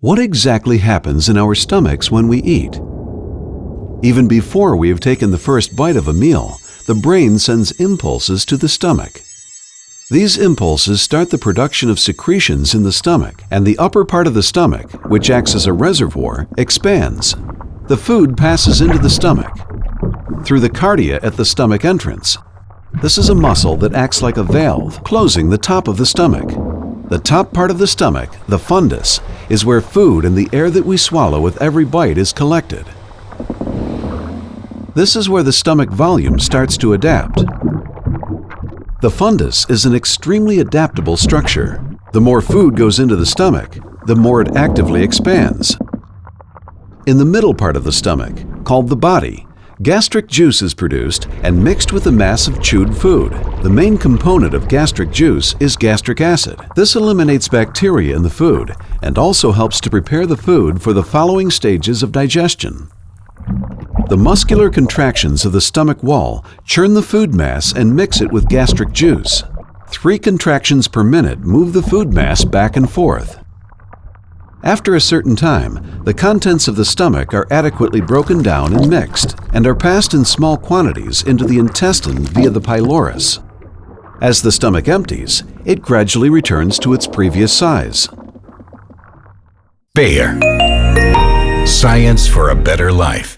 What exactly happens in our stomachs when we eat? Even before we have taken the first bite of a meal, the brain sends impulses to the stomach. These impulses start the production of secretions in the stomach, and the upper part of the stomach, which acts as a reservoir, expands. The food passes into the stomach through the cardia at the stomach entrance. This is a muscle that acts like a valve, closing the top of the stomach. The top part of the stomach, the fundus, is where food and the air that we swallow with every bite is collected. This is where the stomach volume starts to adapt. The fundus is an extremely adaptable structure. The more food goes into the stomach, the more it actively expands. In the middle part of the stomach, called the body, Gastric juice is produced and mixed with the mass of chewed food. The main component of gastric juice is gastric acid. This eliminates bacteria in the food and also helps to prepare the food for the following stages of digestion. The muscular contractions of the stomach wall churn the food mass and mix it with gastric juice. Three contractions per minute move the food mass back and forth. After a certain time, the contents of the stomach are adequately broken down and mixed, and are passed in small quantities into the intestine via the pylorus. As the stomach empties, it gradually returns to its previous size. Bayer. Science for a better life.